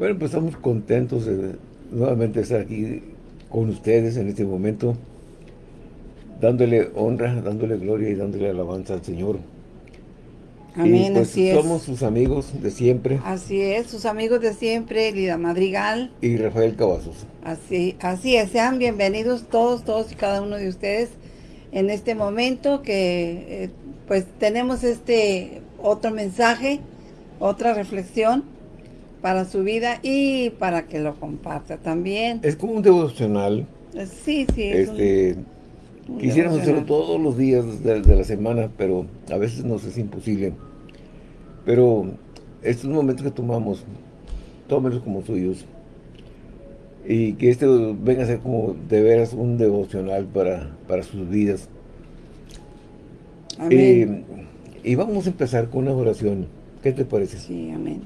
Bueno, pues estamos contentos de nuevamente estar aquí con ustedes en este momento, dándole honra, dándole gloria y dándole alabanza al Señor. Amén, pues así es. Somos sus amigos de siempre. Así es, sus amigos de siempre, Lida Madrigal. Y Rafael Cavazos. Así, así es, sean bienvenidos todos, todos y cada uno de ustedes en este momento que eh, pues tenemos este otro mensaje, otra reflexión para su vida y para que lo comparta también. Es como un devocional. Eh, sí, sí. este, quisiéramos hacerlo todos los días de, la semana, pero a veces nos es imposible. Pero estos momentos que tomamos, tómenlos como suyos. Y que este venga a ser como de veras un devocional para, para sus vidas. Amén. Eh, y vamos a empezar con una oración. ¿Qué te parece? Sí, amén.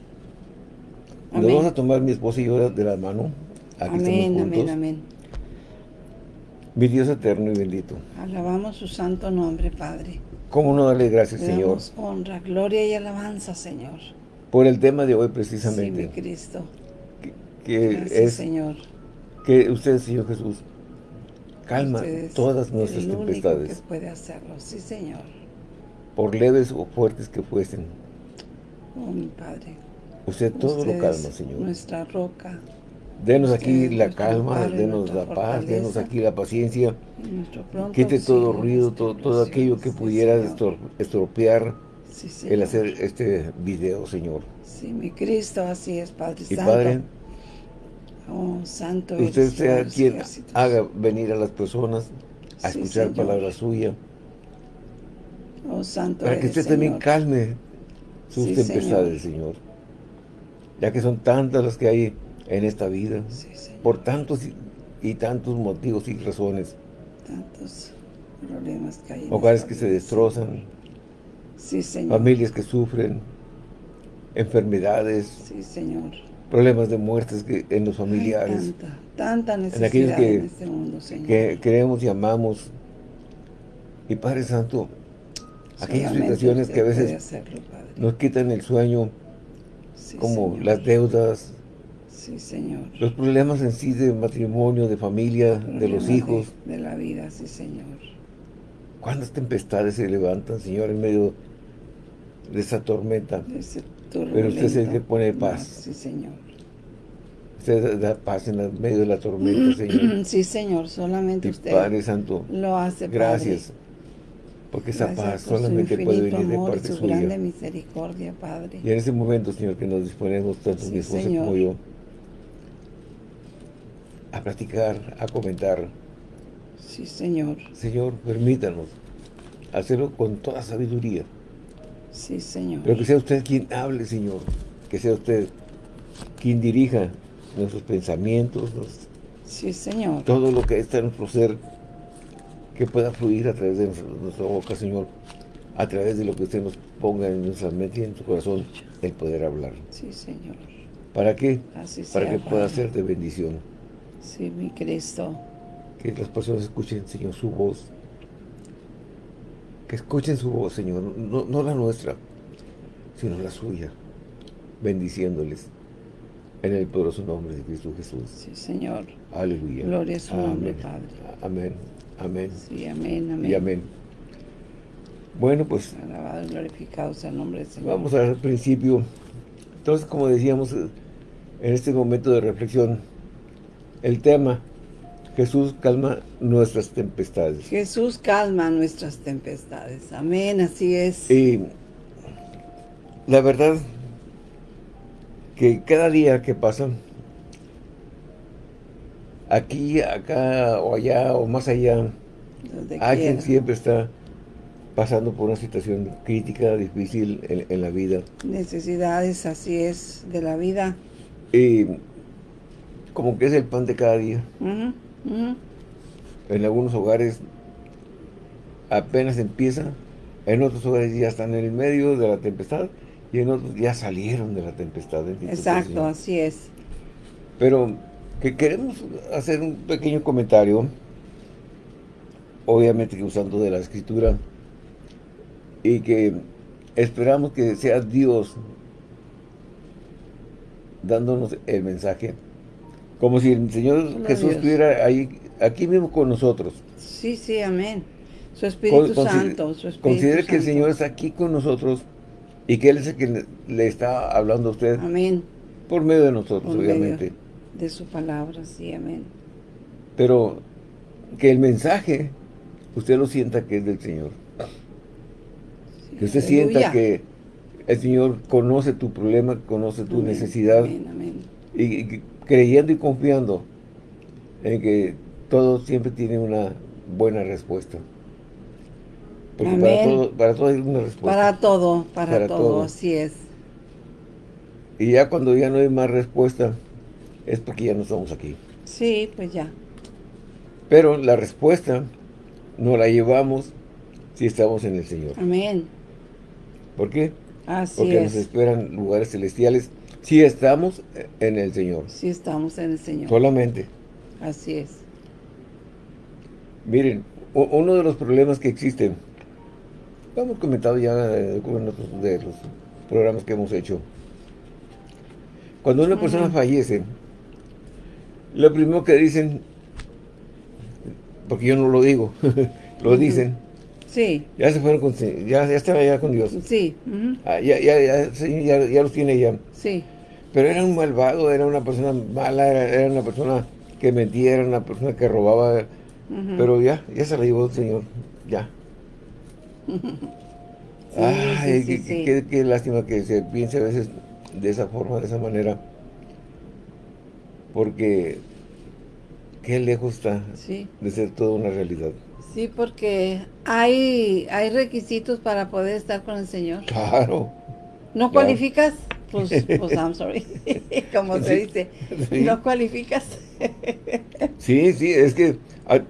Nos vamos a tomar mi esposa y yo de la mano. Aquí amén, amén, amén. Mi Dios eterno y bendito. Alabamos su santo nombre, Padre. ¿Cómo no darle gracias, Señor? honra, gloria y alabanza, Señor. Por el tema de hoy, precisamente. Sí, mi Cristo. Que, gracias, es, Señor. Que usted, Señor Jesús, calma todas nuestras el tempestades. que puede hacerlo, sí, Señor. Por leves o fuertes que fuesen. Oh, mi Padre. Usted todo lo calma, Señor. Nuestra roca. Denos aquí la calma, denos la paz, denos aquí la paciencia. Quite todo ruido, todo, aquello que pudiera estropear el hacer este video, Señor. Sí, mi Cristo, así es, Padre y Padre, oh, Santo usted sea quien haga venir a las personas a escuchar palabra suya. Oh, Santo Para que usted también calme sus tempestades, Señor ya que son tantas las que hay en esta vida, por tantos y, tantos motivos y razones. Tantos problemas que hay. Hogares que se destrozan, sí, señor. familias que sufren, enfermedades, sí, señor. problemas de muertes que, en los familiares. tanta, tanta necesidad en, este mundo, Señor. Que queremos y amamos. Y Padre Santo, aquellas situaciones que a veces nos quitan el sueño, como las deudas, sí, señor. los problemas en sí de matrimonio, de familia, de los hijos. De, la vida, sí, Señor. ¿Cuántas tempestades se levantan, Señor, en medio de esa tormenta? Pero usted es el que pone paz. sí, Señor. Usted da paz en medio de la tormenta, Señor. Sí, Señor, solamente usted Padre Santo, lo hace, Gracias. Porque esa paz solamente puede venir de parte su suya. grande misericordia, Padre. Y en ese momento, Señor, que nos disponemos, tanto mi esposa como yo, a platicar, a comentar. Sí, Señor. Señor, permítanos hacerlo con toda sabiduría. Sí, Señor. Pero que sea usted quien hable, Señor. Que sea usted quien dirija nuestros pensamientos. sí, Señor. Todo lo que está en nuestro ser que pueda fluir a través de nuestra boca, Señor, a través de lo que usted nos ponga en nuestra mente y en su corazón, el poder hablar. Sí, Señor. ¿Para qué? Para que pueda ser de bendición. Sí, mi Cristo. Que las personas escuchen, Señor, su voz. Que escuchen su voz, Señor, no, no la nuestra, sino la suya, bendiciéndoles en el poderoso nombre de Cristo Jesús. Sí, Señor. Aleluya. Gloria a su nombre, Padre. Amén. Amén. Sí, amén, amén. Y amén. Bueno, pues... Alabado y glorificado sea el nombre del Señor. Vamos al principio. Entonces, como decíamos, en este momento de reflexión, el tema, Jesús calma nuestras tempestades. Jesús calma nuestras tempestades. Amén, así es. Y la verdad que cada día que pasa, aquí, acá o allá o más allá, alguien siempre está pasando por una situación crítica, difícil en, la vida. Necesidades, así es, de la vida. Y como que es el pan de cada día. En algunos hogares apenas empieza, en otros hogares ya están en el medio de la tempestad y en otros ya salieron de la tempestad. Exacto, así es. Pero que queremos hacer un pequeño comentario, obviamente usando de la escritura, y que esperamos que sea Dios dándonos el mensaje. Como si el Señor Jesús estuviera ahí, aquí mismo con nosotros. Sí, sí, amén. Su Espíritu Santo, su Espíritu Considere que el Señor está aquí con nosotros y que Él es el que le, está hablando a usted. Amén. Por medio de nosotros, obviamente. De su palabra, sí, amén. Pero que el mensaje, usted lo sienta que es del Señor. que usted sienta que el Señor conoce tu problema, conoce tu necesidad. Y, creyendo y confiando en que todo siempre tiene una buena respuesta. Porque para todo, para todo hay una respuesta. Para todo, para, todo, así es. Y ya cuando ya no hay más respuesta, es porque ya no estamos aquí. Sí, pues ya. Pero la respuesta no la llevamos si estamos en el Señor. Amén. ¿Por qué? Así Porque nos esperan lugares celestiales si estamos en el Señor. Si estamos en el Señor. Solamente. Así es. Miren, uno de los problemas que existen, lo hemos comentado ya en otros de los programas que hemos hecho. Cuando una persona fallece, lo primero que dicen, porque yo no lo digo, lo dicen, Sí. Ya se fueron con... Ya, ya estaba ya con Dios. Sí. Ah, ya, ya, ya, ya, ya, los tiene ya. Sí. Pero era un malvado, era una persona mala, era, una persona que mentía, era una persona que robaba. Pero ya, ya se la llevó el Señor. Ya. Ay, qué, qué, lástima que se piense a veces de esa forma, de esa manera. Porque qué lejos está de ser toda una realidad. Sí, porque hay, hay requisitos para poder estar con el Señor. Claro. ¿No cualificas? Pues, pues I'm sorry. Como se dice, ¿no cualificas? sí, sí, es que... Ah,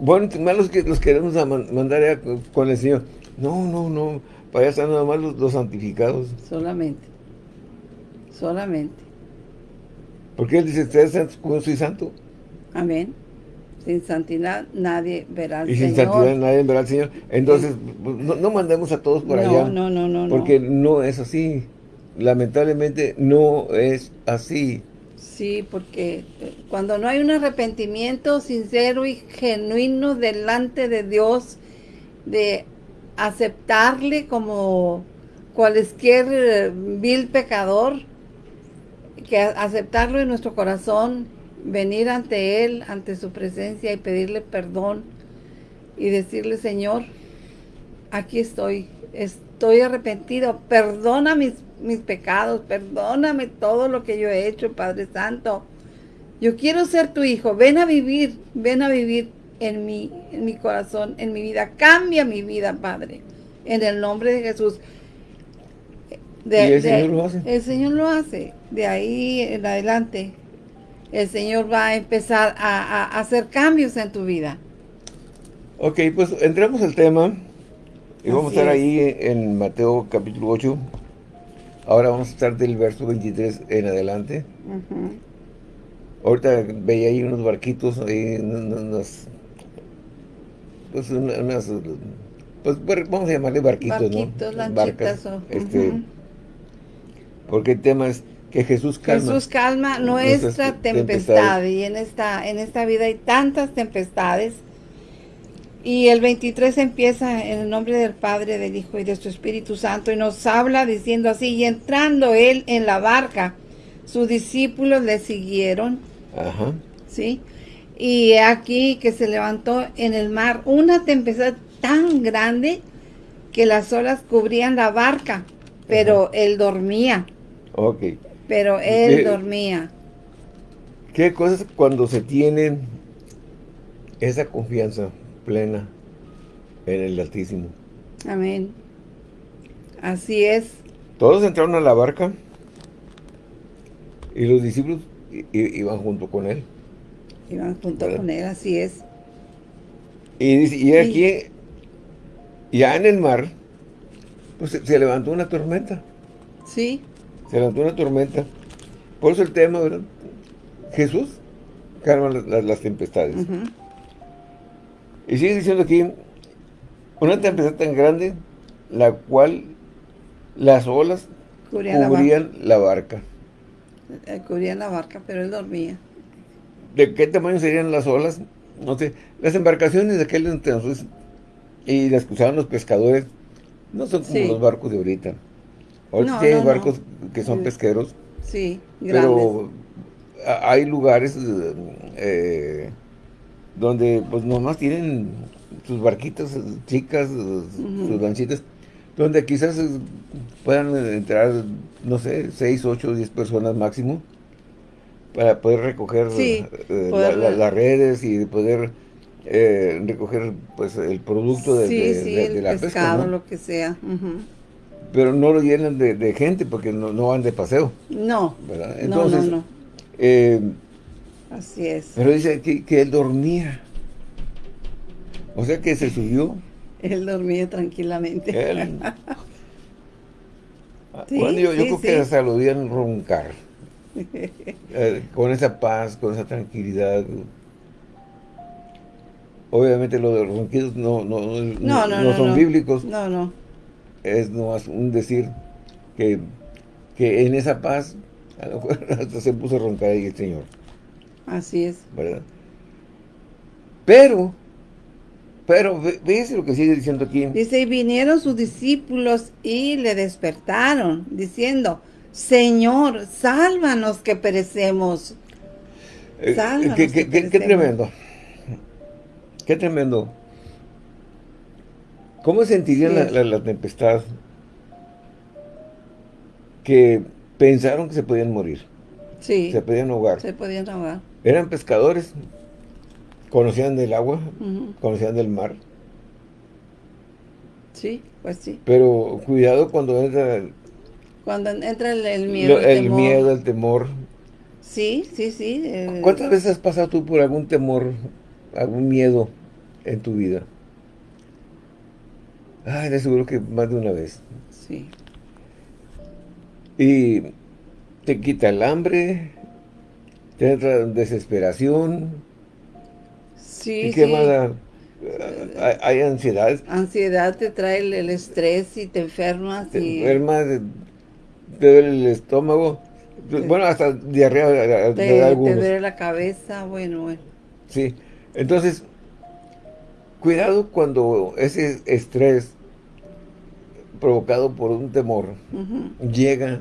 bueno, malos que los queremos mandar con el Señor. No, no, no. Para allá están nada más los, santificados. Solamente. Solamente. Porque Él dice, ustedes como soy santo. Amén. Sin santidad nadie verá al y Señor. Y sin santidad nadie verá al Señor. Entonces, pues, no, mandemos a todos por allá. No, no, no, Porque no es así. Lamentablemente no es así. Sí, porque eh, cuando no hay un arrepentimiento sincero y genuino delante de Dios, de aceptarle como cualquier eh, vil pecador, que aceptarlo en nuestro corazón venir ante Él, ante su presencia y pedirle perdón y decirle, Señor, aquí estoy, estoy arrepentido, perdona mis, mis pecados, perdóname todo lo que yo he hecho, Padre Santo. Yo quiero ser tu hijo, ven a vivir, ven a vivir en mi, en mi corazón, en mi vida. Cambia mi vida, Padre, en el nombre de Jesús. De, el Señor lo hace. El Señor lo hace. De ahí en adelante el Señor va a empezar a, hacer cambios en tu vida. Ok, pues entramos al tema y vamos a estar ahí en Mateo capítulo 8. Ahora vamos a estar del verso 23 en adelante. Ahorita veía ahí unos barquitos, ahí unas, pues unas, pues vamos a llamarle barquitos, barquitos ¿no? Barcas, este, porque el tema es que Jesús calma. Jesús calma nuestra tempestad. Y en esta, en esta vida hay tantas tempestades. Y el 23 empieza en el nombre del Padre, del Hijo y de su Espíritu Santo. Y nos habla diciendo así, y entrando él en la barca, sus discípulos le siguieron. Ajá. ¿Sí? Y aquí que se levantó en el mar una tempestad tan grande que las olas cubrían la barca, pero él dormía. Ok. Pero él dormía. ¿Qué cosas cuando se tiene esa confianza plena en el Altísimo? Amén. Así es. Todos entraron a la barca y los discípulos iban junto con él. Iban junto con él, así es. Y, y aquí, ya en el mar, pues se levantó una tormenta. Sí se levantó una tormenta. Por eso el tema, ¿verdad? Jesús calma las, tempestades. Y sigue diciendo aquí, una tempestad tan grande, la cual las olas cubrían, la, barca. Él cubría la barca, pero él dormía. ¿De qué tamaño serían las olas? No sé. Las embarcaciones de aquel entonces y las que usaban los pescadores no son como los barcos de ahorita. Ahorita hay barcos que son pesqueros. Sí, grandes. Pero hay lugares eh, donde pues nomás tienen sus barquitas chicas, sus lanchitas, donde quizás puedan entrar, no sé, 6, 8, 10 personas máximo para poder recoger eh, las redes y poder eh, recoger pues el producto de, de, la pesca, lo que sea. Pero no lo llenan de, gente porque no, no, van de paseo. No, Entonces, no, no, eh, Así es. Pero dice que, que él dormía. O sea que se subió. él dormía tranquilamente. bueno, yo, creo que hasta lo roncar. Eh, con esa paz, con esa tranquilidad. Obviamente los ronquidos no, no, no, no, son bíblicos. No, no. Es nomás un decir que, que en esa paz a lo mejor hasta se puso a roncar ahí el Señor. Así es. ¿Verdad? Pero, pero, ¿ves lo que sigue diciendo aquí? Dice, y vinieron sus discípulos y le despertaron, diciendo, Señor, sálvanos que perecemos. Eh, sálvanos que qué, qué tremendo. Qué tremendo. ¿Cómo sentirían la, tempestad que pensaron que se podían morir? Sí. Se podían ahogar. Se podían ahogar. Eran pescadores, conocían del agua, conocían del mar. Sí, pues sí. Pero cuidado cuando entra cuando entra el, miedo, el, el miedo, el temor. Sí, sí, sí. ¿Cuántas veces has pasado tú por algún temor, algún miedo en tu vida? Ay, de seguro que más de una vez. Sí. Y te quita el hambre, te entra desesperación. Sí, ¿Y qué más? Hay, ansiedad. Ansiedad te trae el, estrés y te enfermas. Te enfermas, te duele el estómago, bueno, hasta diarrea te, te duele la cabeza, bueno, bueno. Sí, entonces, cuidado cuando ese estrés provocado por un temor llega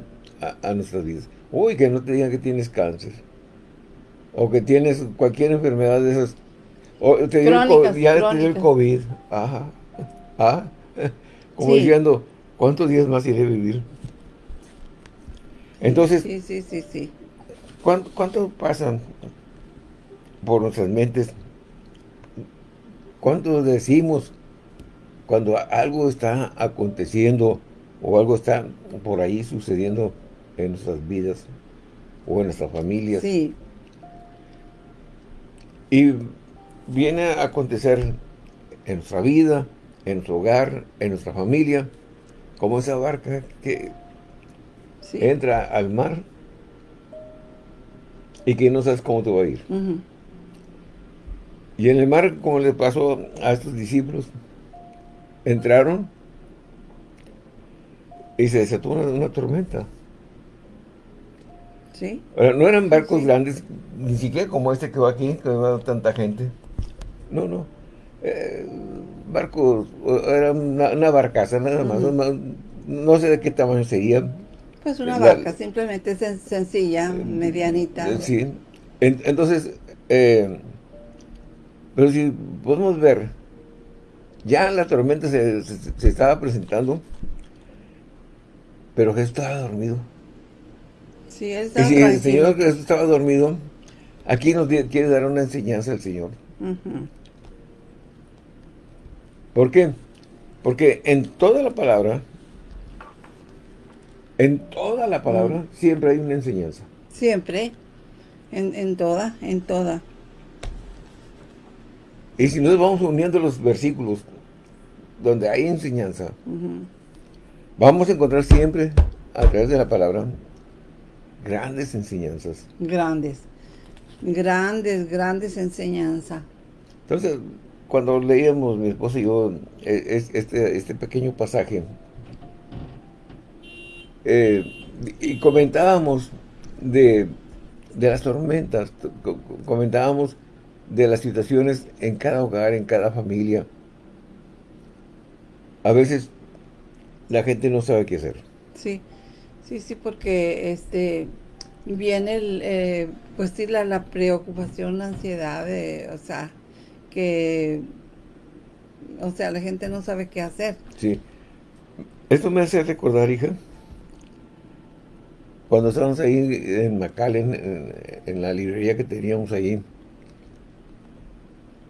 a, nuestras vidas. Uy, que no te digan que tienes cáncer. O que tienes cualquier enfermedad de esas. O te ya te dio el COVID. Ajá. ¿Ah? Como diciendo, ¿cuántos días más iré a vivir? Entonces, sí, sí, sí, sí. ¿cuánto, ¿cuánto, pasan por nuestras mentes? ¿Cuánto decimos cuando algo está aconteciendo o algo está por ahí sucediendo en nuestras vidas o en nuestras familias? Sí. Y viene a acontecer en nuestra vida, en nuestro hogar, en nuestra familia, como esa barca que entra al mar y que no sabes cómo te va a ir. Y en el mar, como le pasó a estos discípulos, entraron y se desató una, tormenta. Sí. no eran barcos grandes, ni siquiera como este que va aquí, que va tanta gente. No, no. Eh, barcos, era una, barcaza nada más. no, sé de qué tamaño sería, pues una barca, simplemente sencilla, medianita. Eh, sí. entonces, eh, pero si podemos ver, ya la tormenta se, estaba presentando, pero Jesús estaba dormido. Sí, él estaba Y si el Señor Jesús estaba dormido, aquí nos quiere dar una enseñanza al Señor. ¿Por qué? Porque en toda la palabra en toda la palabra siempre hay una enseñanza. Siempre. En, toda, en toda. Y si nos vamos uniendo los versículos donde hay enseñanza, vamos a encontrar siempre, a través de la palabra, grandes enseñanzas. Grandes. Grandes, grandes enseñanzas. Entonces, cuando leíamos, mi esposo y yo, e, este, este pequeño pasaje, eh, y comentábamos de, de las tormentas, comentábamos de las situaciones en cada hogar, en cada familia. A veces la gente no sabe qué hacer. Sí, sí, sí, porque este viene el, eh, pues sí, la, la, preocupación, la ansiedad, de, o sea, que, o sea, la gente no sabe qué hacer. Sí. Esto me hace recordar, hija, cuando estábamos ahí en McAllen, en, la librería que teníamos ahí,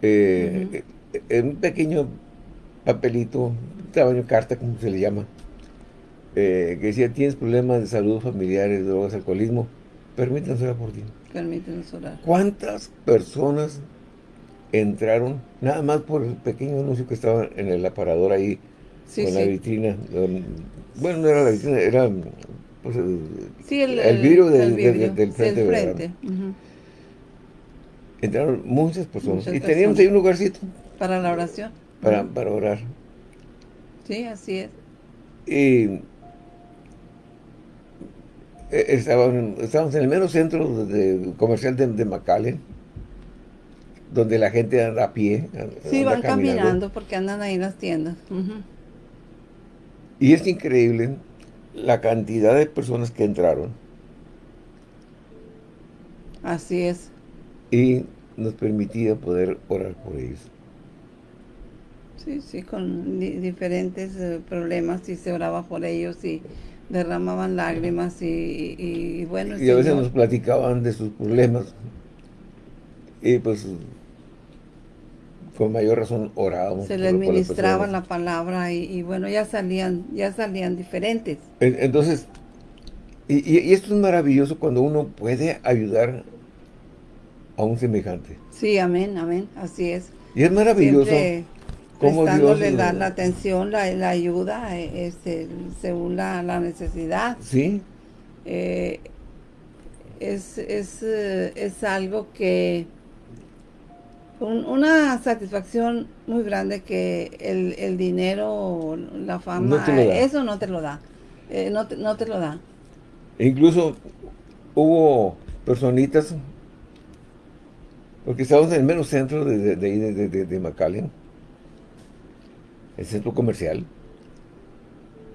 eh, en un pequeño papelito, tamaño carta, como se le llama, eh, que decía, tienes problemas de salud familiares, drogas, alcoholismo, permítanos orar por ti. Permítanos orar. ¿Cuántas personas entraron, nada más por el pequeño anuncio que estaba en el aparador ahí, con la vitrina? Bueno, no era la vitrina, era pues, el, vidrio, del, frente. Entraron muchas personas. y teníamos ahí un lugarcito. Para la oración. Para, para orar. Sí, así es. Y eh, estábamos, en el mero centro de, comercial de, de donde la gente anda a pie. Sí, van caminando. porque andan ahí en las tiendas. Y es increíble la cantidad de personas que entraron. Así es. Y nos permitía poder orar por ellos. Sí, sí, con diferentes eh, problemas y se oraba por ellos y derramaban lágrimas y, bueno. Y a veces nos platicaban de sus problemas y pues con mayor razón orábamos. Se les ministraba la palabra y, bueno, ya salían, ya salían diferentes. Entonces, y, esto es maravilloso cuando uno puede ayudar a un semejante. Sí, amén, amén, así es. Y es maravilloso prestándole la, la, atención, la, la ayuda, eh, este, según la, la, necesidad. Sí. Eh, es, es, eh, es, algo que, una satisfacción muy grande que el, el dinero, la fama, eso no te lo da, no, te, no te lo da. incluso hubo personitas, porque estábamos en el menos centro de, de, de, de, de, de el centro comercial.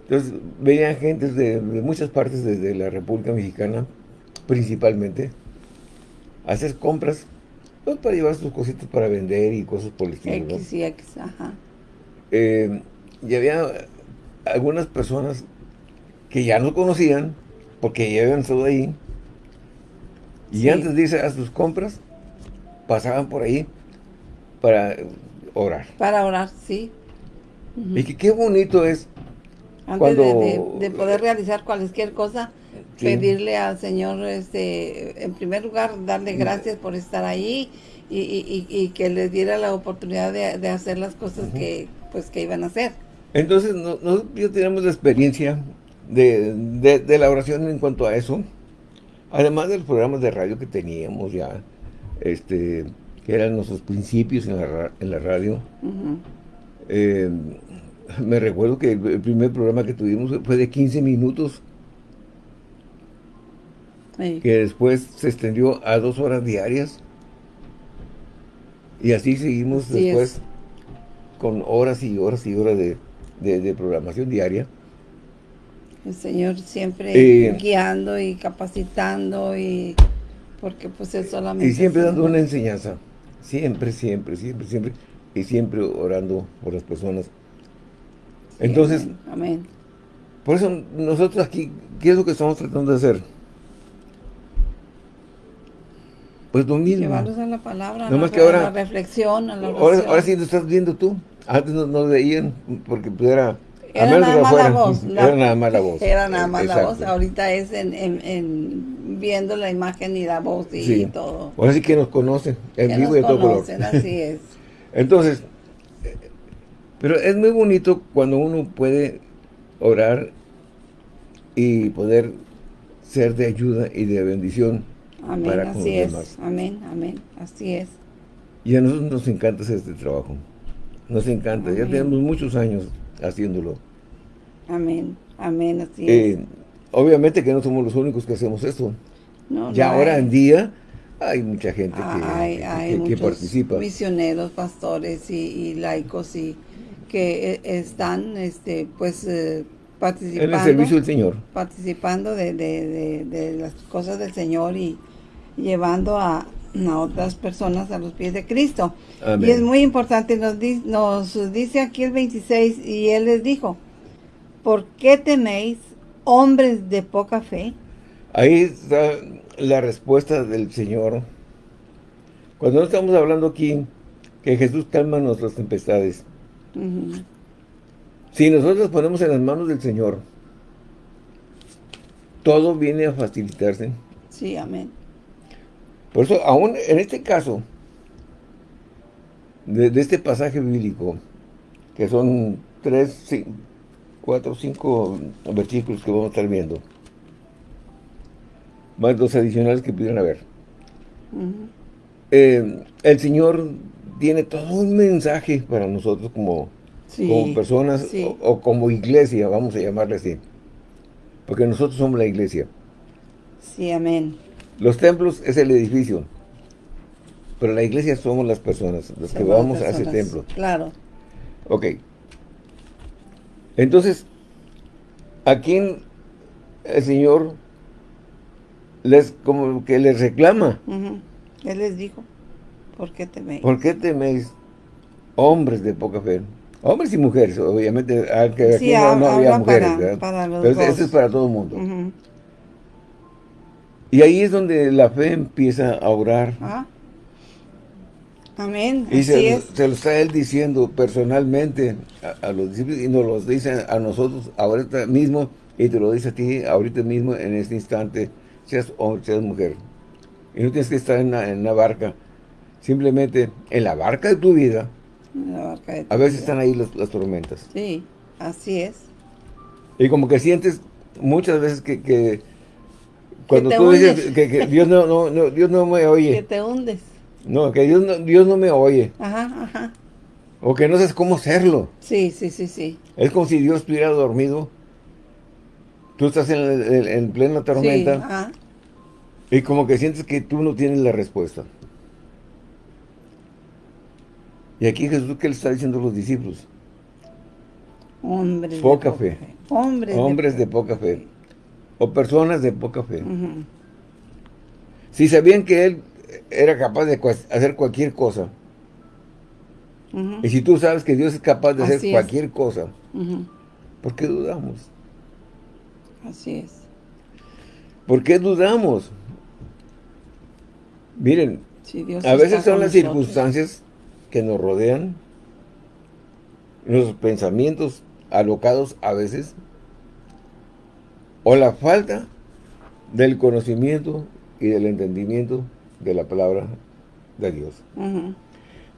Entonces, veían gente de, muchas partes de, la República Mexicana, principalmente, hacer compras pues, para llevar sus cositas para vender y cosas por el estilo. X y X, ajá. Eh, y había algunas personas que ya no conocían, porque ya habían estado ahí, y antes de irse a sus compras, pasaban por ahí para orar. Para orar, sí. Y que qué bonito es Antes cuando... de, poder realizar cualquier cosa, pedirle al Señor, este, en primer lugar, darle gracias por estar ahí y, que les diera la oportunidad de, hacer las cosas que, pues, que iban a hacer. Entonces, nosotros ya tenemos la experiencia de, la oración en cuanto a eso, además de los programas de radio que teníamos ya, este que eran nuestros principios en la, en la radio, eh, me recuerdo que el primer programa que tuvimos fue de 15 minutos. Que después se extendió a dos horas diarias. Y así seguimos después con horas y horas y horas de, programación diaria. El Señor siempre eh, guiando y capacitando y porque pues Él solamente... Y siempre dando una enseñanza. Siempre, siempre, siempre, siempre y siempre orando por las personas. Entonces, amén. por eso nosotros aquí, ¿qué es lo que estamos tratando de hacer? Pues lo mismo. Llevarlos a la palabra, a, la, que ahora, la reflexión, a la ahora, ahora, sí lo estás viendo tú. Antes no, no veían porque pues era... Era nada más la voz. era nada más la voz. Era nada más la voz. Ahorita es en, en, viendo la imagen y la voz y, todo. Ahora sí que nos conocen en vivo y de todo color. así es. Entonces, pero es muy bonito cuando uno puede orar y poder ser de ayuda y de bendición amén, para con así es. Amén, amén, así es. Y a nosotros nos encanta hacer este trabajo. Nos encanta, ya tenemos muchos años haciéndolo. Amén, amén, así es. Eh, obviamente que no somos los únicos que hacemos esto. ya ahora en día hay mucha gente que, hay, que, participa. misioneros, pastores y, laicos y que e, están este pues eh, participando en el servicio del Señor participando de, las cosas del Señor y llevando a, otras personas a los pies de Cristo y es muy importante nos, nos dice aquí el 26 y él les dijo ¿por qué teméis hombres de poca fe? ahí está la respuesta del Señor. Cuando no estamos hablando aquí que Jesús calma nuestras tempestades. Si nosotros ponemos en las manos del Señor, todo viene a facilitarse. Sí, amén. Por eso, aún en este caso, de, este pasaje bíblico, que son tres, cuatro, cinco versículos que vamos a estar viendo, más dos adicionales que pudieran haber. Eh, el Señor tiene todo un mensaje para nosotros como, como personas o, como iglesia, vamos a llamarle así. Porque nosotros somos la iglesia. Sí, amén. Los templos es el edificio. Pero la iglesia somos las personas, los que vamos a ese templo. Claro. Ok. Entonces, aquí el Señor les como que les reclama. Él les dijo, ¿por qué teméis? ¿Por qué teméis hombres de poca fe? Hombres y mujeres, obviamente, aquí no, había mujeres, Pero eso es para todo el mundo. Y ahí es donde la fe empieza a orar. Ah. Amén. Y se, se, lo está él diciendo personalmente a, los discípulos y nos lo dice a nosotros ahorita mismo y te lo dice a ti ahorita mismo en este instante seas hombre, seas mujer. Y no tienes que estar en una, barca. Simplemente en la barca de tu vida, a veces están ahí las, tormentas. Sí, así es. Y como que sientes muchas veces que, cuando tú dices que, Dios no, no, Dios no me oye. Que te hundes. No, que Dios no, Dios no me oye. Ajá, ajá. O que no sabes cómo hacerlo. Sí, sí, sí, sí. Es como si Dios estuviera dormido Tú estás en, plena tormenta y como que sientes que tú no tienes la respuesta. Y aquí Jesús, ¿qué le está diciendo a los discípulos? Hombres poca de poca fe. Hombres, de, poca fe. O personas de poca fe. Si sabían que Él era capaz de hacer cualquier cosa, y si tú sabes que Dios es capaz de hacer cualquier cosa, ¿por qué dudamos? Así es. ¿Por qué dudamos? Miren, a veces son las circunstancias que nos rodean, los pensamientos alocados a veces, o la falta del conocimiento y del entendimiento de la palabra de Dios.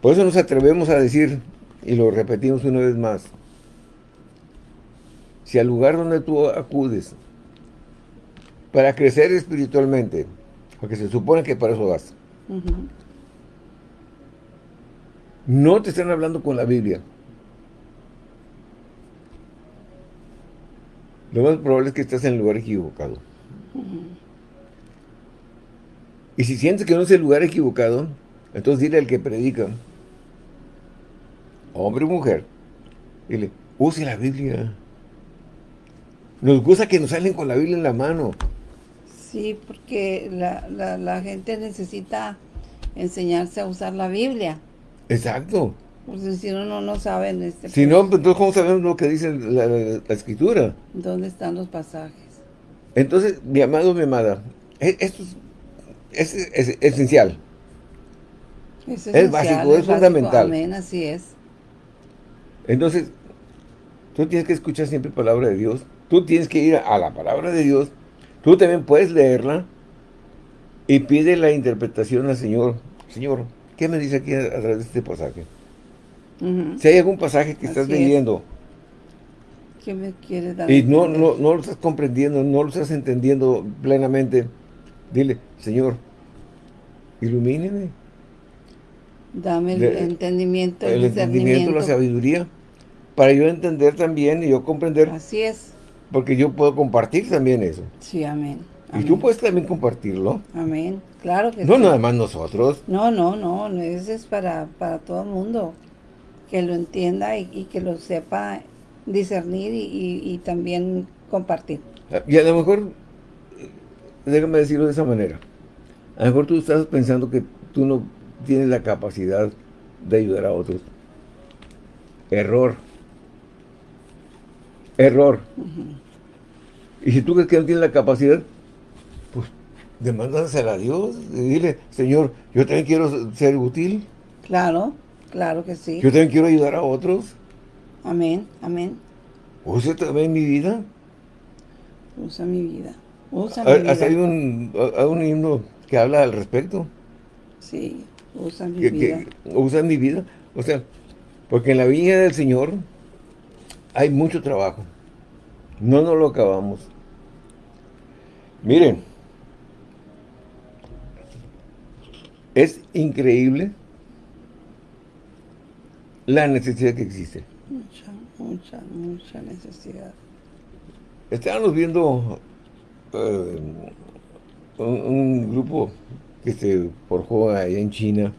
Por eso nos atrevemos a decir, y lo repetimos una vez más, si al lugar donde tú acudes para crecer espiritualmente, porque se supone que para eso vas, no te están hablando con la Biblia, lo más probable es que estés en el lugar equivocado. Y si sientes que no es el lugar equivocado, entonces dile al que predica, hombre o mujer, dile, use la Biblia. Nos gusta que nos salen con la Biblia en la mano. Sí, porque la, la, gente necesita enseñarse a usar la Biblia. Exacto. Porque si no, no saben. Este, si no, entonces, ¿cómo sabemos lo que dice la, Escritura? ¿Dónde están los pasajes? Entonces, mi amado, mi amada, e, esto es, esencial. Es, esencial, es básico, es, fundamental. Amén, así es. Entonces, tú tienes que escuchar siempre palabra de Dios Tú tienes que ir a la palabra de Dios. Tú también puedes leerla y pide la interpretación al Señor. Señor, ¿qué me dice aquí a, través de este pasaje? Si hay algún pasaje que estás leyendo ¿Qué me quiere dar? Y no, no, no lo estás comprendiendo, no lo estás entendiendo plenamente. Dile, Señor, ilumíneme. Dame el entendimiento, el, el entendimiento, la sabiduría, para yo entender también y yo comprender. Así es. Porque yo puedo compartir también eso. Sí, amén. Y tú puedes también compartirlo. Amén. Claro que No nada más nosotros. No, no, no. Eso es para, para todo el mundo. Que lo entienda y, que lo sepa discernir y, también compartir. Y a lo mejor, déjame decirlo de esa manera. A lo mejor tú estás pensando que tú no tienes la capacidad de ayudar a otros. Error. Error. Y si tú crees que no tienes la capacidad, pues demándasela a Dios y dile, Señor, yo también quiero ser útil. Claro, claro que sí. Yo también quiero ayudar a otros. Amén, amén. Usa también mi vida. Usa mi vida. Usa mi vida. Hay un, un himno que habla al respecto. Sí, usa mi vida. usa mi vida. O sea, porque en la viña del Señor hay mucho trabajo. No nos lo acabamos. Miren, es increíble la necesidad que existe. Mucha, mucha, mucha necesidad. Estábamos viendo eh, un, grupo que se forjó allá en China.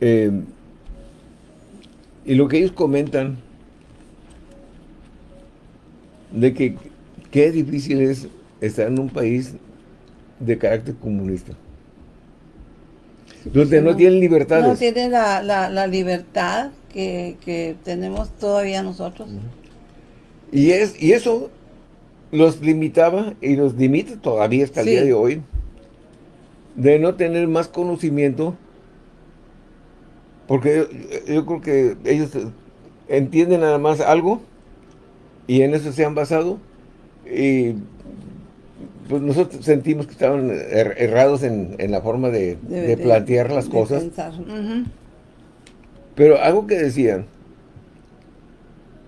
Eh, y lo que ellos comentan de que qué difícil es estar en un país de carácter comunista. donde no, tienen libertades. No tienen la, la, libertad que, tenemos todavía nosotros. Y, es, y eso los limitaba y los limita todavía hasta el día de hoy de no tener más conocimiento porque yo creo que ellos entienden nada más algo y en eso se han basado y pues nosotros sentimos que estaban er, errados en, la forma de, plantear las cosas. Pero algo que decían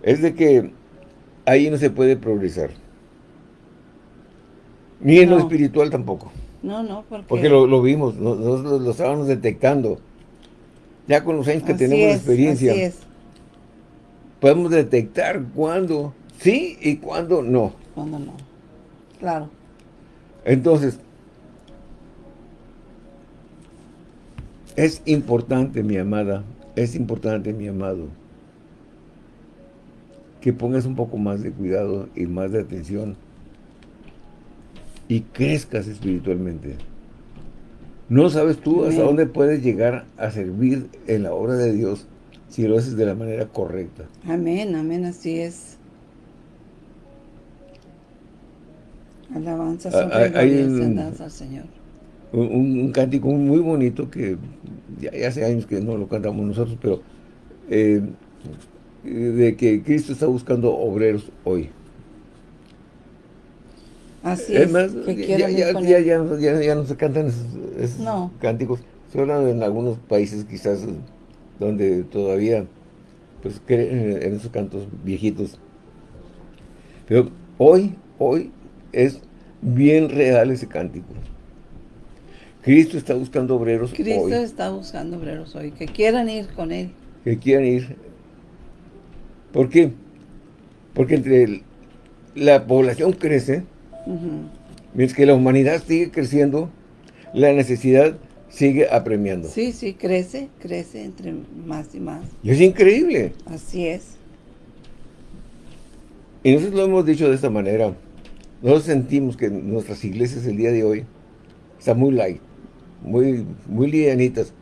es de que ahí no se puede progresar. Ni en lo espiritual tampoco. No, no, porque... Porque lo, vimos, nosotros lo, estábamos detectando. Ya con los años que tenemos experiencia, podemos detectar cuándo sí y cuándo no. Cuándo no, claro. Entonces, es importante, mi amada, es importante, mi amado, que pongas un poco más de cuidado y más de atención y crezcas espiritualmente. No sabes tú hasta dónde puedes llegar a servir en la obra de Dios si lo haces de la manera correcta. Amén, amén, así es. Alabanza ah, hay un, al Señor. Un, cántico muy bonito que ya, hace años que no lo cantamos nosotros, pero eh, de que Cristo está buscando obreros hoy. Así es, más, ya, ya, no se cantan esos, cánticos. Se hablan en algunos países quizás donde todavía pues creen en esos cantos viejitos. Pero hoy, hoy es bien real ese cántico. Cristo está buscando obreros Cristo está buscando obreros hoy, que quieran ir con Él. Que quieran ir. ¿Por qué? Porque entre la población crece, Mientras que la humanidad sigue creciendo, la necesidad sigue apremiando. Sí, sí, crece, crece entre más y más. Y es increíble. Así es. Y nosotros lo hemos dicho de esta manera. Nosotros sentimos que nuestras iglesias el día de hoy están muy light, muy, muy livianitas.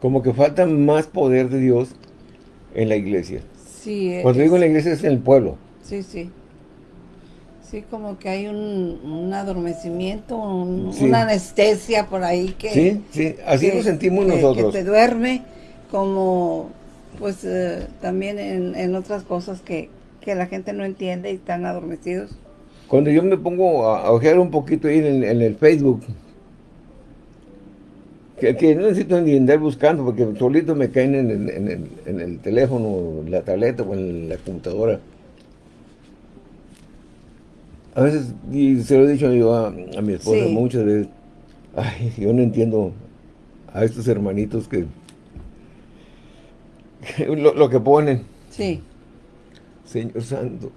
Como que falta más poder de Dios en la iglesia. Sí. Cuando digo en la iglesia es en el pueblo. Sí, sí. Sí, como que hay un, adormecimiento, una anestesia por ahí que... Sí, sí, así lo sentimos nosotros. Que te duerme, como pues eh, también en, otras cosas que, la gente no entiende y están adormecidos. Cuando yo me pongo a, ojear un poquito ahí en, el Facebook, que, no necesito ni andar buscando porque solito me caen en, el, en el teléfono, la tableta o en la computadora a veces, y se lo he dicho yo a, mi esposa muchas veces, ay, yo no entiendo a estos hermanitos que, lo, que ponen. Sí. Señor Santo,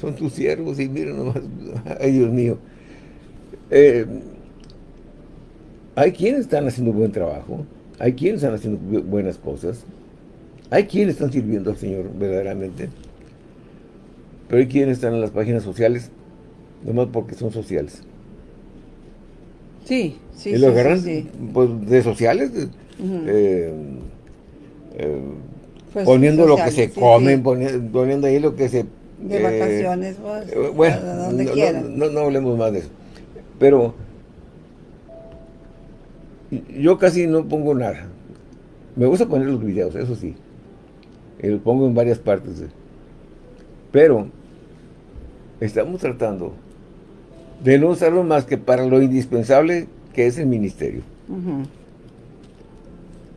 son tus siervos y miren nomás, ay Dios mío. Eh, hay quienes están haciendo buen trabajo, hay quienes están haciendo buenas cosas, hay quienes están sirviendo al Señor verdaderamente, pero hay quienes están en las páginas sociales, nomás porque son sociales. Sí, sí, y lo agarran pues, de sociales, eh, eh, pues, poniendo lo que se comen, poniendo, ahí lo que se... De vacaciones, pues, bueno, donde no, no hablemos más de eso. Pero yo casi no pongo nada. Me gusta poner los videos, eso sí. Y los pongo en varias partes. Pero estamos tratando de no usarlo más que para lo indispensable que es el ministerio.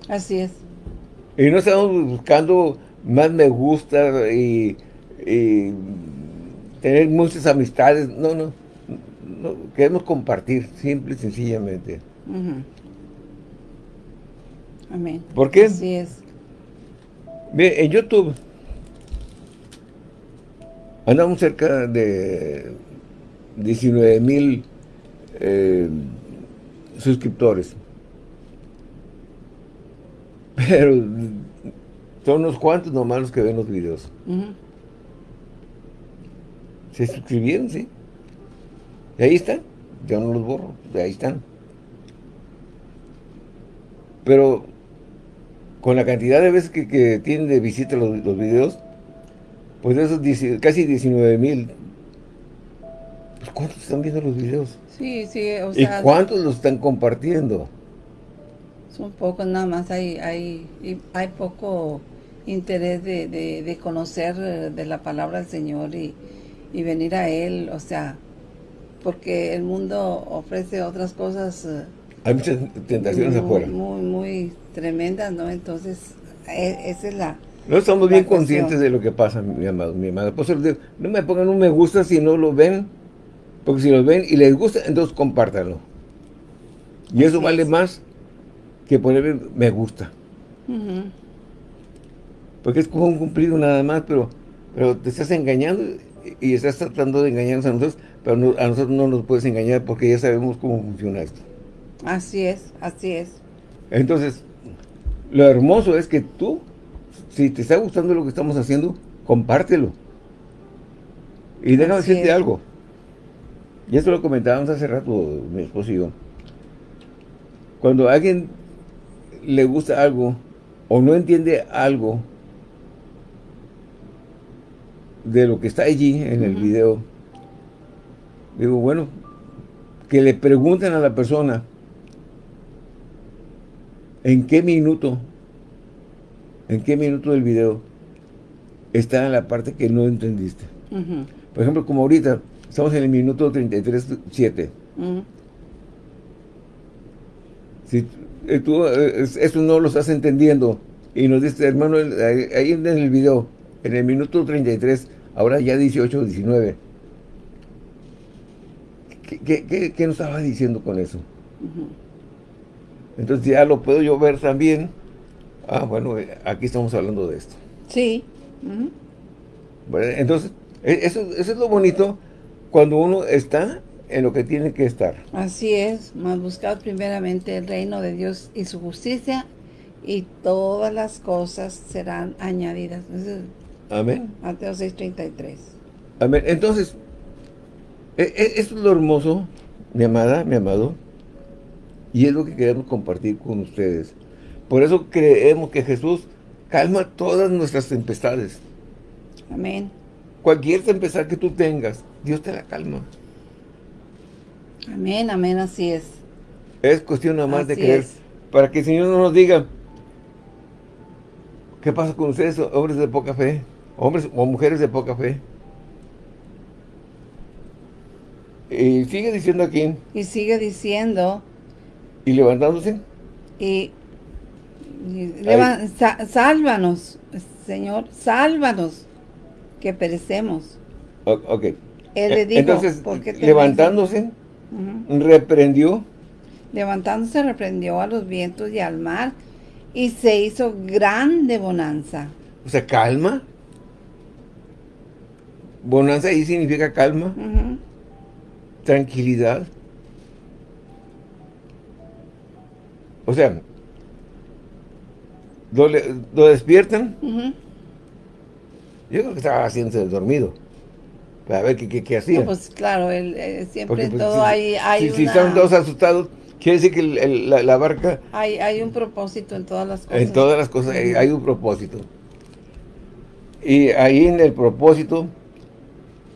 Así es. Y no estamos buscando más me gusta y, tener muchas amistades. No, no, Queremos compartir, simple y sencillamente. Amén. ¿Por qué? Así es. Bien, en YouTube andamos cerca de 19 mil eh, suscriptores. Pero son unos cuantos nomás los que ven los videos. Se suscribieron, sí. Y ahí están. Yo no los borro. Ahí están. Pero con la cantidad de veces que, tienen de visita los, los videos, pues esos casi 19 mil, pues ¿cuántos están viendo los videos? Sí, sí, o sea... ¿Y cuántos los están compartiendo? Son pocos nada más, hay, hay, hay poco interés de, de, conocer eh, de la palabra del Señor y, y, venir a Él, o sea, porque el mundo ofrece otras cosas eh, hay muchas tentaciones afuera. Muy, muy tremendas, ¿no? Entonces, e, esa es la... No estamos bien conscientes de lo que pasa, mi amado, mi amada. Por eso no me pongan un me gusta si no lo ven, porque si lo ven y les gusta, entonces compártanlo. Y eso vale más que poner me gusta. Porque es como un cumplido nada más, pero, pero te estás engañando y estás tratando de engañarnos a nosotros, pero a nosotros no nos puedes engañar porque ya sabemos cómo funciona esto. Así es, así es. Entonces, lo hermoso es que tú, si te está gustando lo que estamos haciendo, compártelo. Y déjame decirte algo. Y esto lo comentábamos hace rato, mi esposo y yo. Cuando a alguien le gusta algo o no entiende algo de lo que está allí en el video, digo, bueno, que le pregunten a la persona ¿En qué minuto? ¿En qué minuto del video está en la parte que no entendiste? Por ejemplo, como ahorita, estamos en el minuto 33.7. Si eh, tú eh, eso no lo estás entendiendo y nos dices, hermano, ahí en el video, en el minuto 33, ahora ya 18 19. ¿Qué, qué, nos estaba diciendo con eso? Entonces ya lo puedo yo ver también. Ah, bueno, eh, aquí estamos hablando de esto. Sí. entonces, e, eso, eso, es lo bonito cuando uno está en lo que tiene que estar. Así es, más buscad primeramente el reino de Dios y su justicia y todas las cosas serán añadidas. Amén. Mateo 6.33. Amén. Entonces, e, e, esto es lo hermoso, mi amada, mi amado, y es lo que queremos compartir con ustedes. Por eso creemos que Jesús calma todas nuestras tempestades. Amén. Cualquier tempestad que tú tengas, Dios te la calma. Amén, amén, así es. Es cuestión nada más de creer. Para que el Señor no nos diga, ¿qué pasa con ustedes, hombres de poca fe? Hombres o mujeres de poca fe. Y sigue diciendo aquí. Y sigue diciendo ¿Y levantándose? Y, sálvanos, Señor, sálvanos, que perecemos. ok. Él le dijo, Entonces, levantándose, reprendió. Levantándose, reprendió a los vientos y al mar, y se hizo grande bonanza. O sea, calma. bonanza ahí significa calma, tranquilidad. O sea, lo, despiertan, Ujú. Yo creo que estaba haciéndose el dormido, para ver qué, qué, qué hacía. No, pues claro, el, eh, siempre Porque, pues, todo si, hay, hay, si- están todos asustados, quiere decir que el- la, la barca, hay, hay un propósito en todas las cosas. en todas las cosas, hay, un propósito. Y ahí en el propósito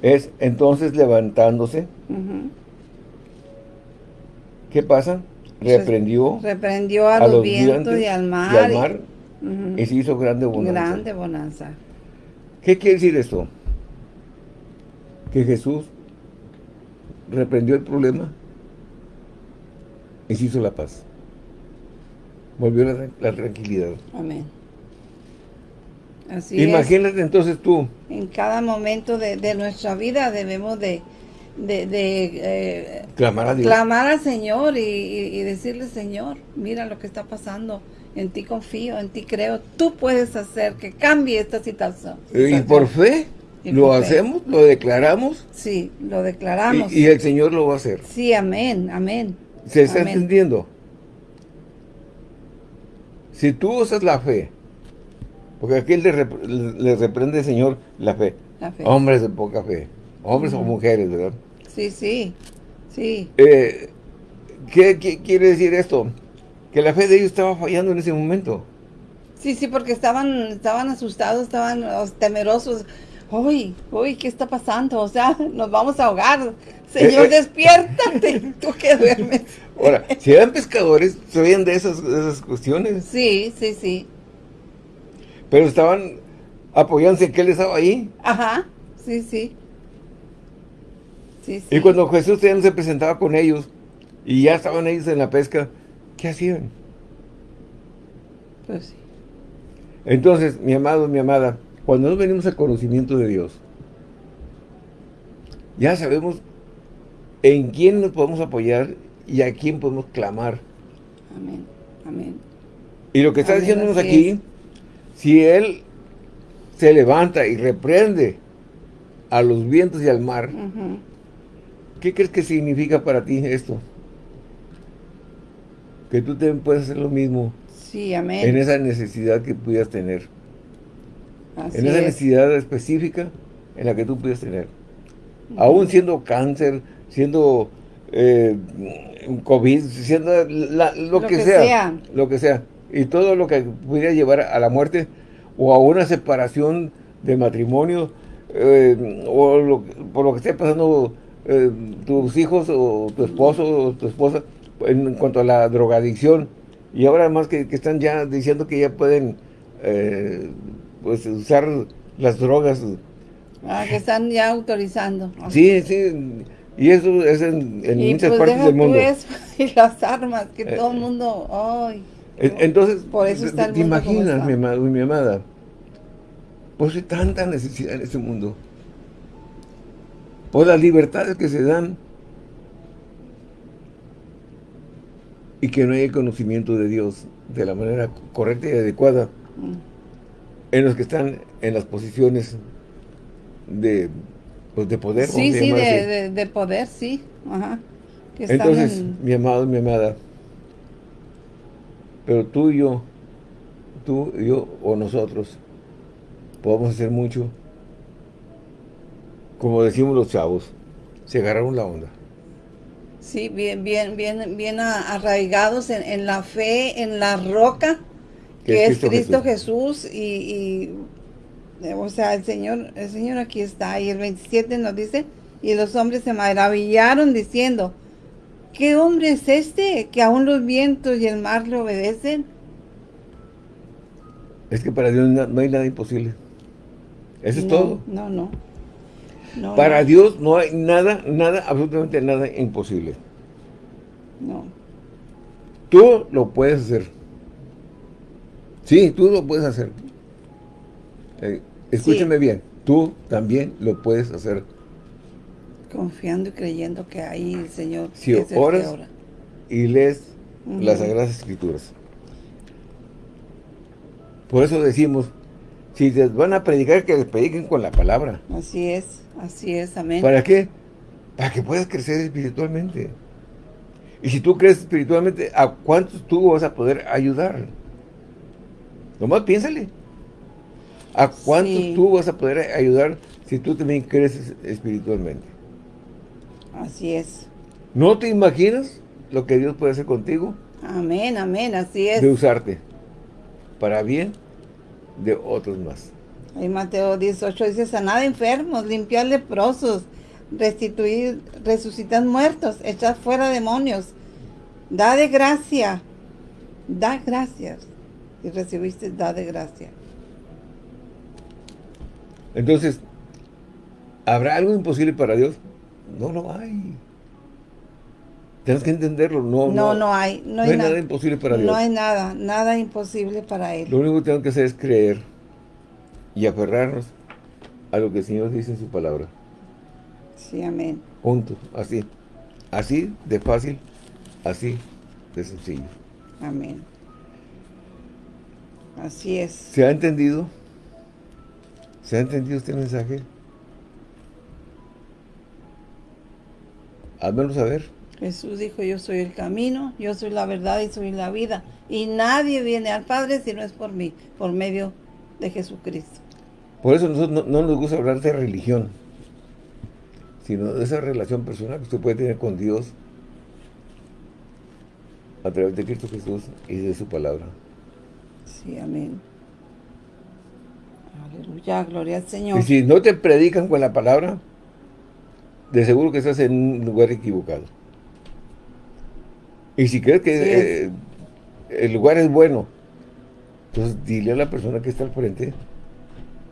es entonces levantándose. ¿qué pasa? Reprendió Reprendió a, los, vientos y al mar. y al mar, y se hizo grande bonanza. Grande bonanza. ¿Qué quiere decir esto? Que Jesús reprendió el problema y se hizo la paz. Volvió la, la tranquilidad. Amén. Así es. Imagínate entonces tú, En cada momento de, de nuestra vida debemos de, de, de, eh, clamar a Dios. clamar al Señor y, y- y decirle, Señor, mira lo que está pasando. En ti confío, en ti creo. Tú puedes hacer que cambie esta situación. y por fe Y lo fe. hacemos, lo declaramos Sí, lo declaramos. y, y el Señor lo va a hacer. Sí, amén, amén. ¿Se está Amén. entendiendo? Si tú usas la fe, porque aquí le, rep- le reprende el Señor la fe. La fe. Hombres de poca fe. Hombres o mujeres, ¿verdad? Sí, sí, sí. Eh, ¿qué, qué quiere decir esto? Que la fe de ellos estaba fallando en ese momento. Sí, sí, porque estaban, estaban asustados, estaban temerosos. Uy, uy, ¿qué está pasando? O sea, nos vamos a ahogar. Señor, Eh, eh. despiértate, tú que duermes. Ahora, si eran pescadores, sabían de esas, de esas cuestiones, Sí, sí, sí. pero estaban apoyándose en que él estaba ahí. Ajá, sí, sí. Sí, sí. Y cuando Jesús ya se presentaba con ellos y ya estaban ellos en la pesca, ¿qué hacían? Pues sí. Entonces, mi amado, mi amada, cuando nos venimos al conocimiento de Dios, ya sabemos en quién nos podemos apoyar y a quién podemos clamar. Amén, amén. Y lo que está Amén, diciéndonos aquí, es. si Él se levanta y reprende a los vientos y al mar. ¿qué crees que significa para ti esto? Que tú también puedes hacer lo mismo Sí, amén. en esa necesidad que pudieras tener. Así en esa es. necesidad específica en la que tú puedes tener. Aún siendo cáncer, siendo eh, COVID, siendo la- lo, Lo que, que sea, sea. lo que sea, y todo lo que pudiera llevar a la muerte o a una separación de matrimonio eh, o lo- por lo que esté pasando eh, tus hijos o tu esposo o tu esposa en cuanto a la drogadicción y ahora más que, que están ya diciendo que ya pueden eh, pues usar las drogas Ah, que están ya autorizando. sí, sí y eso es en, en y muchas pues partes deja del mundo eso y las armas, que Eh, todo el mundo, ay. En- Entonces, Por eso está el ¿te mundo imaginas, está. mi amado y mi amada? Pues hay tanta necesidad en este mundo. Por las libertades que se dan. Y que no hay el conocimiento de Dios de la manera correcta y adecuada Mm. en los que están en las posiciones de, pues, de poder. Sí, sí, de, de, de poder, sí. Ajá. Que están Entonces, en- mi amado mi amada, pero tú y yo, tú y yo o nosotros, podemos hacer mucho. Como decimos los chavos, se agarraron la onda. Sí, bien, bien, bien, bien arraigados en, en la fe, en la roca, que, es Cristo, Jesús, y, y, o sea, el Señor, el Señor aquí está, y el 27 nos dice, y los hombres se maravillaron diciendo, ¿qué hombre es este que aún los vientos y el mar le obedecen? Es que para Dios no hay nada imposible. Eso es todo. No, no. No, Para no, Dios no hay nada, nada, absolutamente nada imposible. No. Tú lo puedes hacer. Sí, tú lo puedes hacer. Eh, escúchame bien, tú también lo puedes hacer. Confiando y creyendo que ahí el Señor Si es el que oras, ora. y lees las Sagradas Escrituras. Por eso decimos Si les van a predicar, que les prediquen con la palabra. Así es, así es, amén. ¿Para qué? Para que puedas crecer espiritualmente. Y si tú crees espiritualmente, ¿a cuántos tú vas a poder ayudar? Nomás piénsale. ¿A cuántos tú vas a poder ayudar si tú también creces espiritualmente? Así es. ¿No te imaginas lo que Dios puede hacer contigo? Amén, amén, así es. De usarte para bien de otros más. Ahí Mateo 18 dice, sanad enfermos, limpiar leprosos, restituir, resucitar muertos, echar fuera demonios, da de gracia, da gracias. Y recibiste, da de gracia. Entonces, ¿habrá algo imposible para Dios? No lo hay. Tienes que entenderlo. No, no, no, hay. No, hay, nada, imposible para Dios. No hay nada, nada imposible para Él. Lo único que tenemos que hacer es creer y aferrarnos a lo que el Señor dice en su palabra. Sí, amén. Juntos, así. Así de fácil, así de sencillo. Amén. Así es. ¿Se ha entendido? ¿Se ha entendido este mensaje? Házmelo saber. Jesús dijo, yo soy el camino, yo soy la verdad y soy la vida. Y nadie viene al Padre si no es por mí, por medio de Jesucristo. Por eso nosotros no, nos gusta hablar de religión, sino de esa relación personal que usted puede tener con Dios a través de Cristo Jesús y de su palabra. Sí, amén. Aleluya, gloria al Señor. Y si no te predican con la palabra, de seguro que estás en un lugar equivocado. Y si crees que eh, el lugar es bueno, entonces dile a la persona que está al frente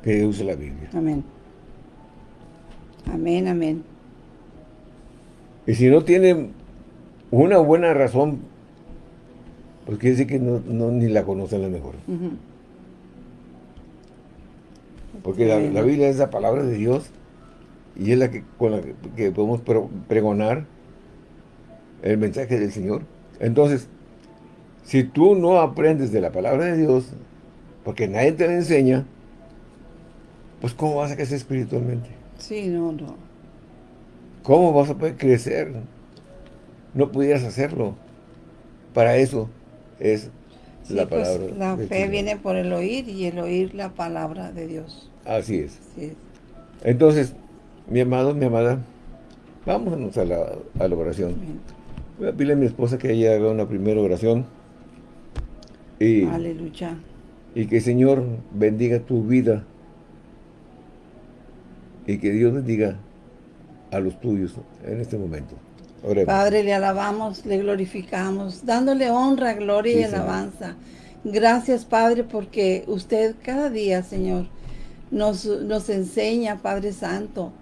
que use la Biblia. Amén. Amén, amén. Y si no tiene una buena razón, pues quiere decir que no, ni la conocen la mejor. Porque la, Biblia es la palabra de Dios y es la que con la que, podemos pregonar el mensaje del Señor. Entonces, si tú no aprendes de la palabra de Dios, porque nadie te la enseña, pues ¿cómo vas a crecer espiritualmente? Sí, no, no. ¿Cómo vas a poder crecer? No pudieras hacerlo. Para eso es la pues, palabra. la fe viene por el oír y el oír la palabra de Dios. Así es. Entonces, mi amado, mi amada, vámonos a la, a la oración. Voy a pedirle a mi esposa que ella haga una primera oración. Y, Aleluya. Y que el Señor bendiga tu vida. Y que Dios bendiga a los tuyos en este momento. Padre, le alabamos, le glorificamos, dándole honra, gloria y alabanza. Gracias, Padre, porque usted cada día, Señor, nos, nos enseña, Padre Santo,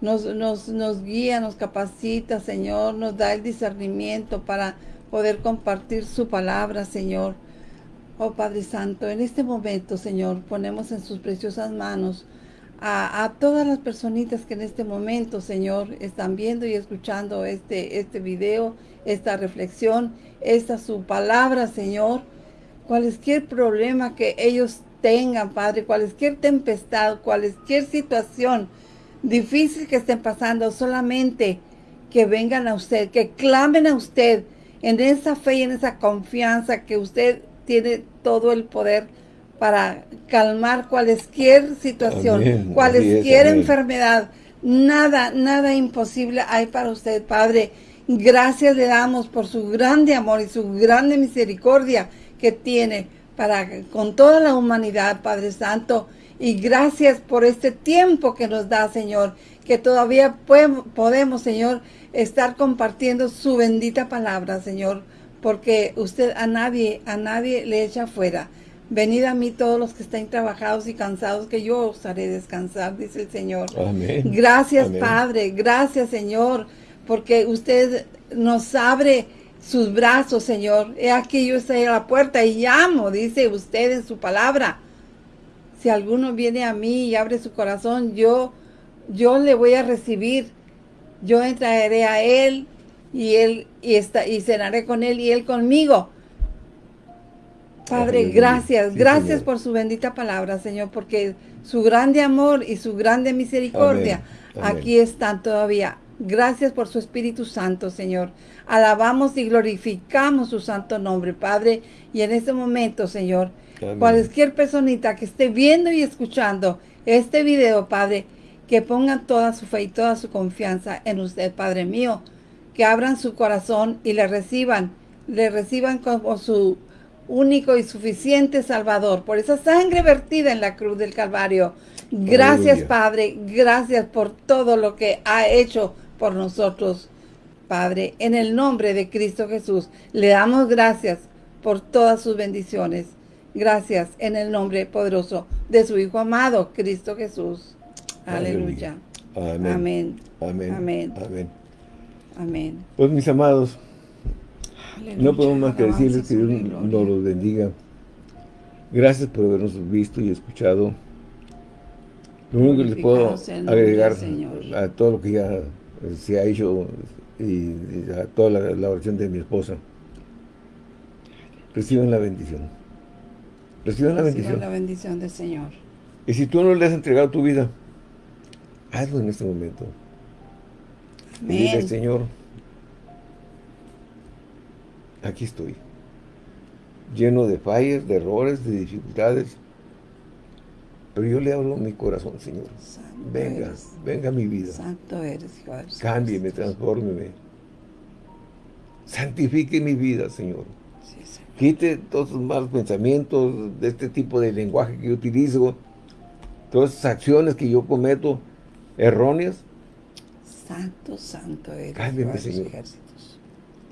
nos, nos, nos guía, nos capacita, Señor, nos da el discernimiento para poder compartir su palabra, Señor. Oh Padre Santo, en este momento, Señor, ponemos en sus preciosas manos a, todas las personitas que en este momento, Señor, están viendo y escuchando este, este video, esta reflexión, esta su palabra, Señor. Cualquier problema que ellos tengan, Padre, cualquier tempestad, cualquier situación, difícil que estén pasando, solamente que vengan a usted, que clamen a usted en esa fe y en esa confianza que usted tiene todo el poder para calmar cualquier situación, cualquier enfermedad. Nada, nada imposible hay para usted, Padre. Gracias le damos por su grande amor y su grande misericordia que tiene para con toda la humanidad, Padre Santo. Y gracias por este tiempo que nos da, Señor, que todavía podemos, Señor, estar compartiendo su bendita palabra, Señor, porque usted a nadie, a nadie le echa fuera. Venid a mí todos los que estén trabajados y cansados, que yo os haré descansar, dice el Señor. Amén. Gracias, Padre. Gracias, Señor, porque usted nos abre sus brazos, Señor. He aquí yo estoy a la puerta y llamo, dice usted en su palabra si alguno viene a mí y abre su corazón, yo, yo le voy a recibir. Yo entraré a él y él y, está, y cenaré con él y él conmigo. Padre, gracias, gracias por su bendita palabra, Señor, porque su grande amor y su grande misericordia aquí están todavía. Gracias por su Espíritu Santo, Señor. Alabamos y glorificamos su santo nombre, Padre. Y en este momento, Señor, cualquier personita que esté viendo y escuchando este video, Padre, que pongan toda su fe y toda su confianza en usted, Padre mío. Que abran su corazón y le reciban, le reciban como su único y suficiente Salvador, por esa sangre vertida en la cruz del Calvario. Gracias, Padre, gracias por todo lo que ha hecho por nosotros, Padre. En el nombre de Cristo Jesús, le damos gracias por todas sus bendiciones. Gracias en el nombre poderoso de su Hijo amado, Cristo Jesús. Aleluya. Amén. Amén. Amén. Amén. Pues mis amados, no podemos más que decirles que Dios nos los bendiga. Gracias por habernos visto y escuchado. Lo único que les puedo agregar a todo lo que ya se ha hecho y, a toda la, oración de mi esposa. Reciban la bendición. Reciban la bendición. la bendición del Señor. Y si tú no le has entregado tu vida, hazlo en este momento. Dile, Señor, aquí estoy. Lleno de fallas, de errores, de dificultades. Pero yo le hablo a mi corazón, Señor. venga, venga a mi vida. Santo eres, Cámbieme, transfórmeme. Santifique mi vida, Señor. Quite todos los malos pensamientos, de este tipo de lenguaje que yo utilizo, todas esas acciones que yo cometo erróneas. Santo, santo eres, Cámbiame, Señor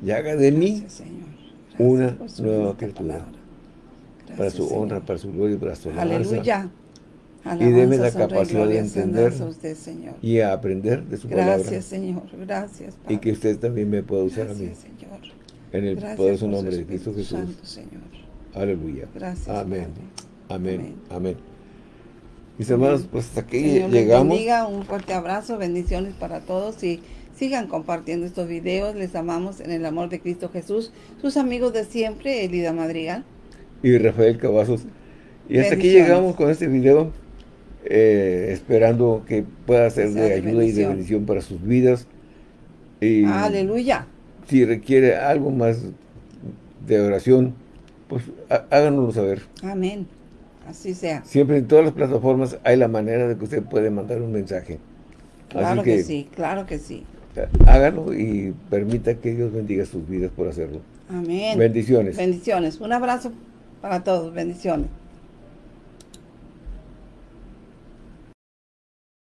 y haga de mí una nueva criatura. Para su honra, para su gloria, para su alabanza. Aleluya. y déme la capacidad de entender y a aprender de su palabra. Gracias, Señor. Gracias, Y que usted también me pueda usar a mí. Señor. En el poderoso nombre de Cristo Jesús. Santo, Señor. Aleluya. Gracias, Amén. Amén. Amén. Mis hermanos, pues hasta aquí llegamos. Bendiga, un fuerte abrazo, bendiciones para todos y Sigan compartiendo estos videos. Les amamos en el amor de Cristo Jesús. Sus amigos de siempre, Elida Madrigal. Y Rafael Cavazos. Y hasta aquí llegamos con este video. Eh, esperando que pueda ser de ayuda y de bendición para sus vidas. Y Aleluya. Si requiere algo más de oración, pues háganoslo saber. Amén. Así sea. Siempre en todas las plataformas hay la manera de que usted puede mandar un mensaje. Claro que sí, claro que sí hágalo y permita que Dios bendiga sus vidas por hacerlo. Amén. Bendiciones. Bendiciones. Un abrazo para todos. Bendiciones.